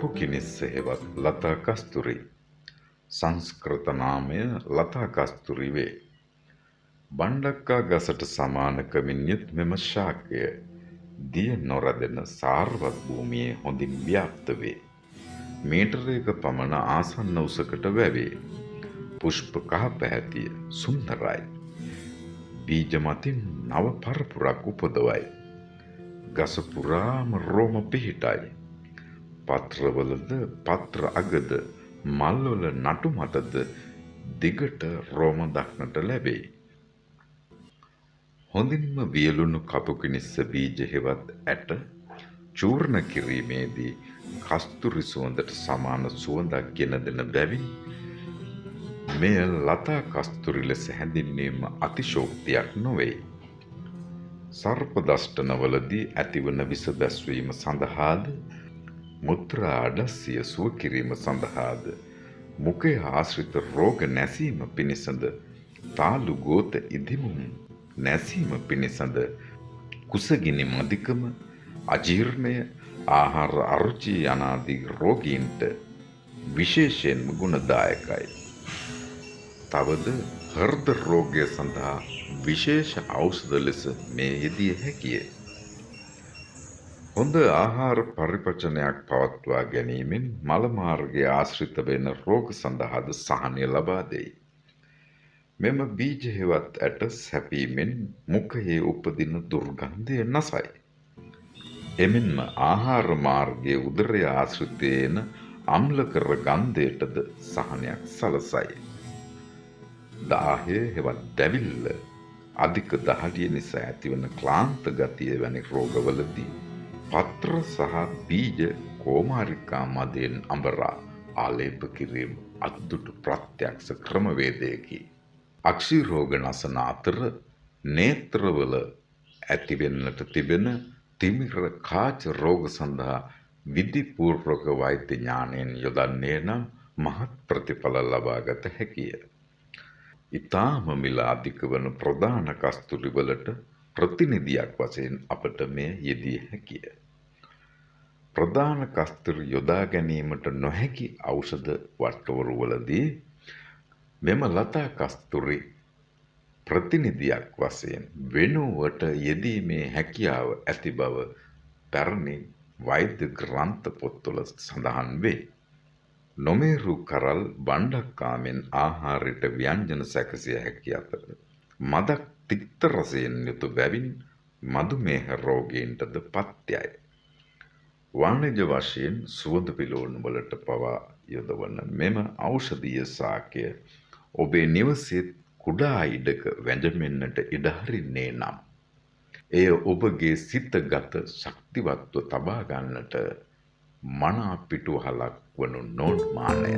කපු කිනිස්ස හෙවත් ලතා කස්තුරි සංස්කෘත නාමය ලතා කස්තුරි වේ. බණ්ඩක්කා ගසට සමානකමින් යුත් මෙම ශාකය දිය නොරදෙන සාර්වත් භූමියේ හොඳින් ව්‍යාප්ත වේ. මීටරයක පමණ ආසන්න උසකට වැවේ. පුෂ්ප කහ පැහැතිය සුන්දරයි. බීජ මතින් නව පරපුරක් උපදවයි. ගස පුරාම රෝම පිහිටයි. පත්‍රවලද පත්‍ර අගද මල්වල නටු මතද දිගට රෝම දක්නට ලැබේ. හොඳින්ම වියලුණු කපුකිනිස්ස බීජ හෙවත් ඇට චූර්ණ කිරීමේදී කස්තුරි සුවඳට සමාන සුවඳක් ගෙන දෙන බැවින් මෙය ලතා කස්තුරි ලෙස හැඳින්වීම අතිශෝක්තියක් නොවේ. සර්ප දෂ්ටනවලදී ඇතිවන විස බැස්වීම සඳහාද මුත්‍රා අඩස්සිය සුව කිරීම සඳහාද මුඛය ආශ්‍රිත රෝග නැසීම පිණිසද තාලු ගෝත ඉදිමුම් නැසීම පිණිසද කුසගිනි මදිකම අජීර්ණය ආහාර අරුචි යනාදී රෝගීන්ට විශේෂයෙන්ම ගුණදායකයි. තවද හෘද රෝගය සඳහා විශේෂ ඖෂධ ලෙස මේ යෙදිය හැකිය. හොඳ ආහාර පරිපචනයක් පවත්වා ගැනීමෙන් මල මාර්ගයේ ආශ්‍රිත වෙන රෝග සඳහාද සහනය ලබා දෙයි. මෙම බීජ හෙවත් ඇට සැපීමෙන් මුඛයේ උපදින දුර්ගන්ධය නසයි. එමෙන්ම ආහාර මාර්ගයේ උදරය ආශ්‍රිතයේන අම්ලකර ගන්ධයටද සහනයක් සලසයි. දාහය හෙවත් දැවිල්ල අධික දහඩිය නිසා ඇතිවන ක්ලාන්ත ගතිය වැනි රෝගවලදී පත්‍ර සහ බීජ කෝමාරිකා මදයෙන් අඹරා ආලේප කිරීම අත්දුටු ප්‍රත්‍යක්ෂ ක්‍රමවේදයකි. අක්ෂි රෝග නසන අතර නේත්‍රවල ඇතිවෙන්නට තිබෙන තිමිර කාච රෝග සඳහා විධිපූර්වක වෛද්‍ය ඥානයෙන් යොදන්නේ නම් මහත් ප්‍රතිඵල ලබාගත හැකිය. ඉතාම මිල අධික වන ප්‍රධාන කස්තුරිවලට ප්‍රතිනිධියක් වශයෙන් අපට මෙය යෙදිය හැකිය. ප්‍රධාන කස්තුරි යොදා ගැනීමට නොහැකි ඖෂධ වට්ටවරුවලදී මෙම ලතා කස්තුරි ප්‍රතිනිධියක් වශයෙන් වෙනුවට යෙදීමේ හැකියාව ඇති බව පැරණි වෛද්‍ය ග්‍රන්ථ පොත්වල සඳහන් වේ. නොමේරු කරල් බණ්ඩක්කාමෙන් ආහාරයට ව්‍යංජන සැකසිය හැකි අතර මදක් තික්ත රසයෙන් යුතු බැවින් මදුමේහ රෝගීන්ටද පත්‍යයි. වාණිජ වශයෙන් සුවඳ පිලෝන් වලට පවා යොදවන මෙම ඖෂධීය සාකය ඔබේ නිවසේත් කුඩා ඉඩක වැඳෙන්නට ඉඩහරින්නේ නම් එය ඔබගේ සිතගත ශක්තිවත්ව තබා ගන්නට මනා පිටුවහලක් වනු නොන්මානය.